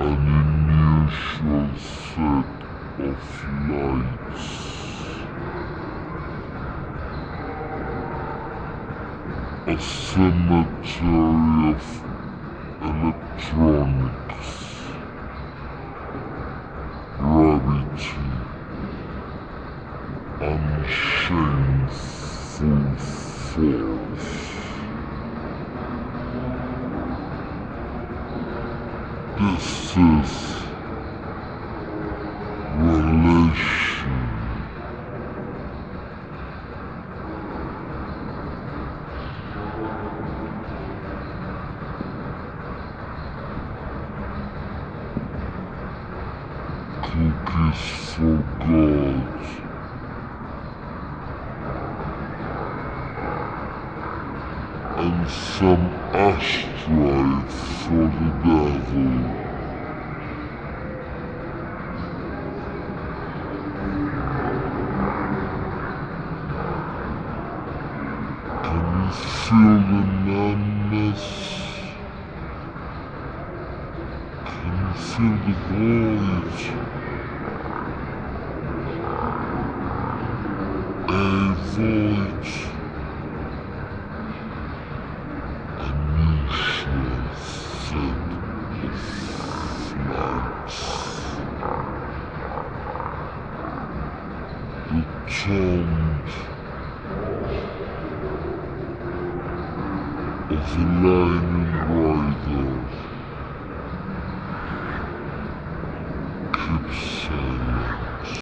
an unusual set of lights. A cemetery of electronics, gravity, unshameful force. This is relation. Cookies for God. And some asteroid for the devil. Can you feel the you feel the void? The tomb of the lightning rider keeps.